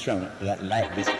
shown that life this.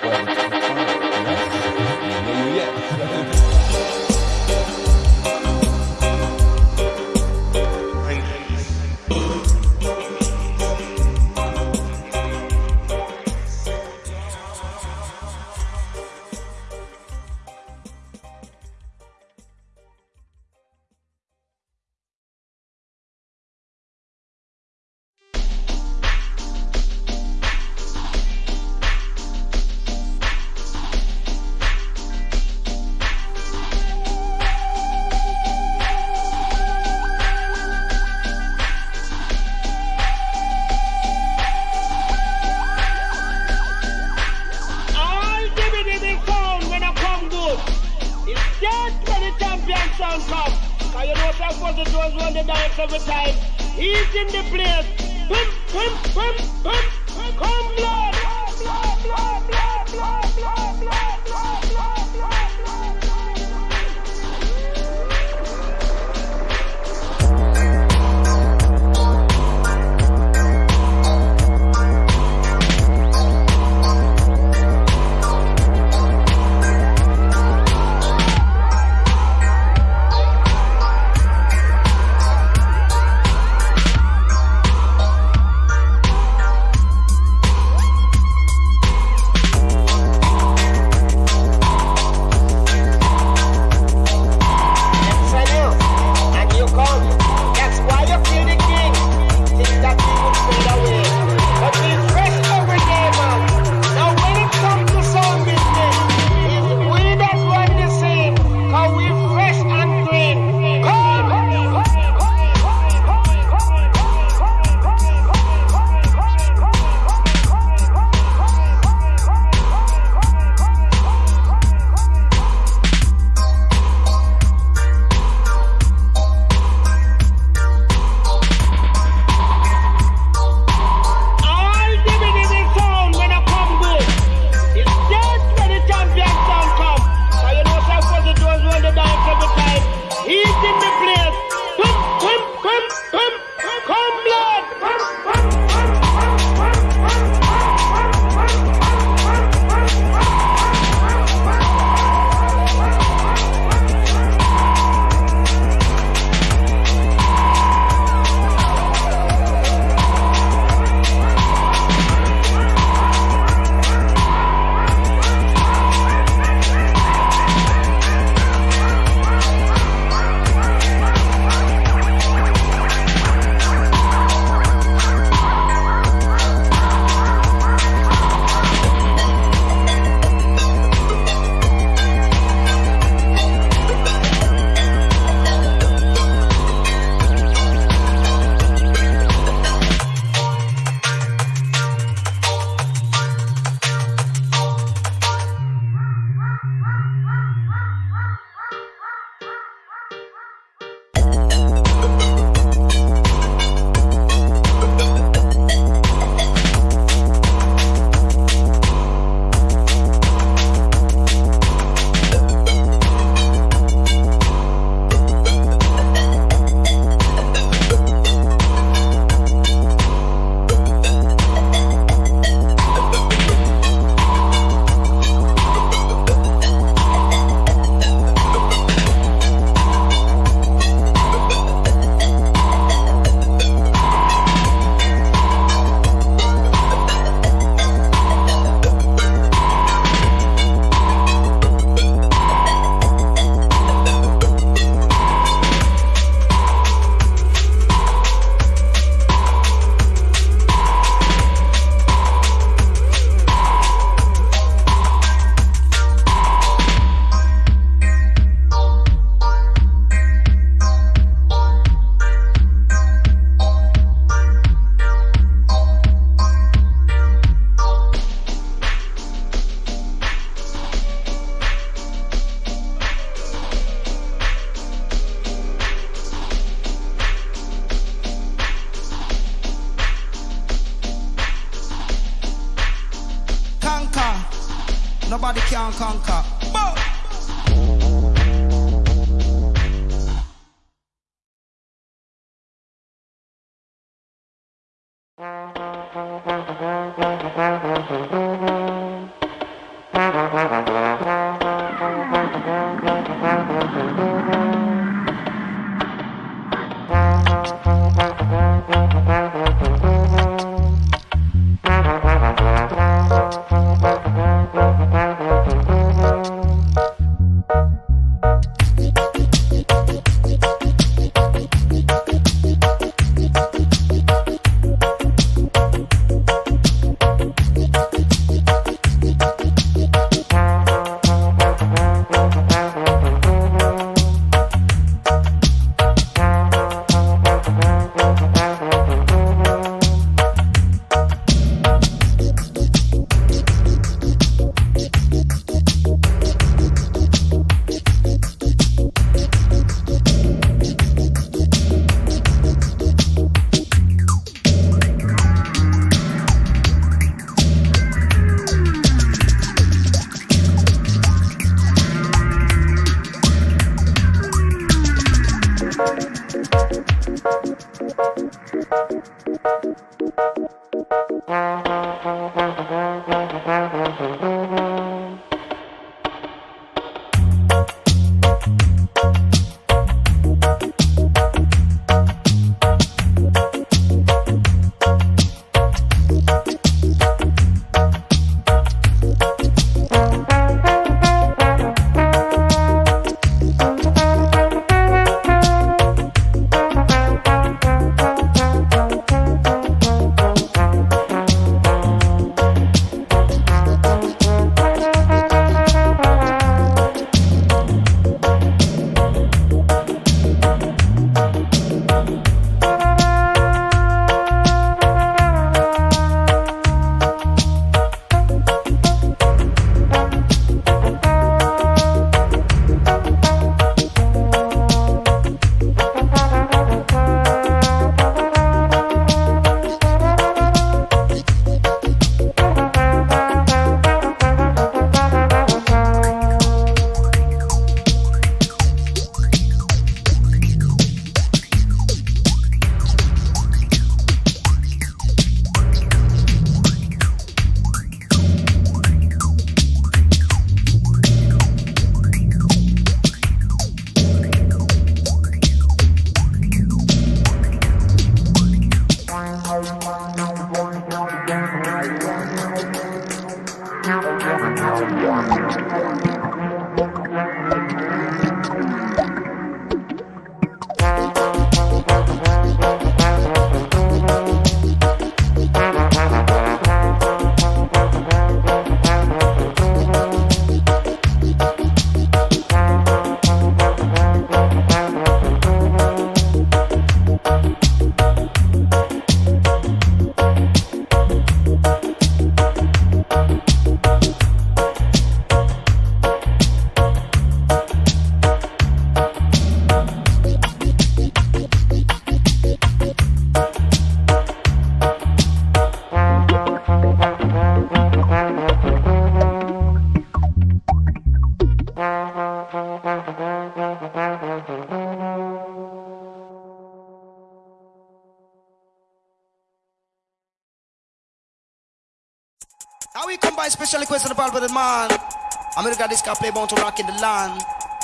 America this play born to rock in the land.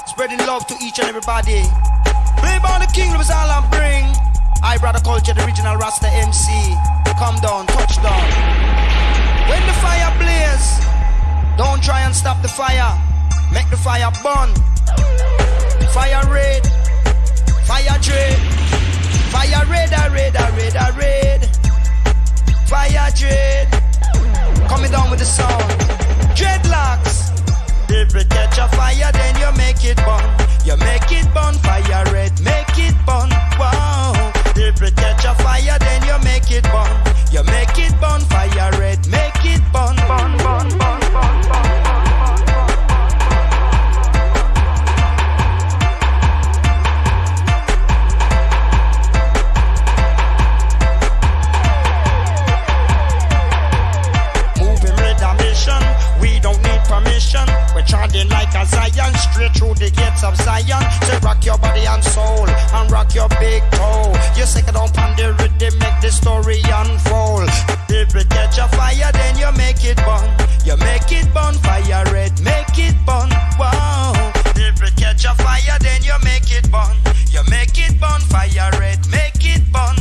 Spreading love to each and everybody. Play by the king, is all I bring. I brother culture, the original Rasta MC. Come down, touch down. When the fire blaze, don't try and stop the fire. Make the fire burn. Fire red, fire dread. Fire red, a red, a red, a red. Fire dread. Coming down with the sound. Dreadlocks. If you catch a fire, then you make it burn. You make it burn, fire red, make it burn. Wow. If you catch a fire, then you make it burn. You make it burn, fire red, make it burn. Burn, burn, burn, burn, burn. charging like a Zion, straight through the gates of Zion. Say rock your body and soul, and rock your big toe. You sick it on the rhythm, make the story unfold. If it catch a fire, then you make it burn. You make it burn, fire red, make it burn, wow. If it catch a fire, then you make it burn. You make it burn, fire red, make it burn.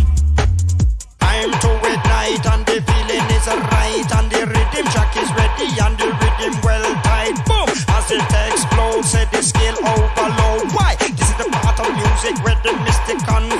I'm to ignite and the feeling is right and the rhythm track is ready and the rhythm well right boom as it explodes. Said the scale overload. Why? This is the part of music where the mystic on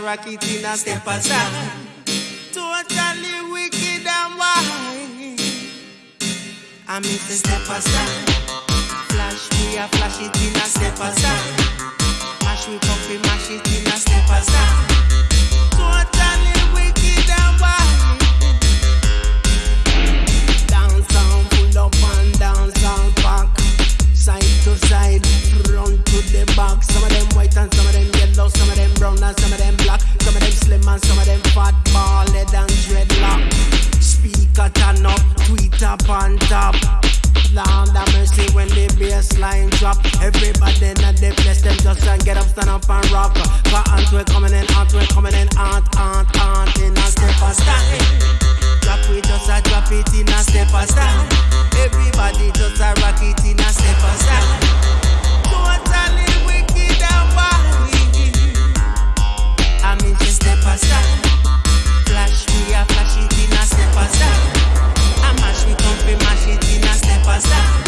rakitina te pasa. top on top. Lord have mercy when the bassline drop. Everybody in the place, them just and get up, stand up and rock. But aunt we coming in, aunt we coming in, aunt, aunt, aunt in a step and style. Drop it just a drop it in a step and style. Everybody just a rock it in a step and style. Totally wicked and wild. I mean in just step and style. Flash we a flash it in a step and style. și cum prima și din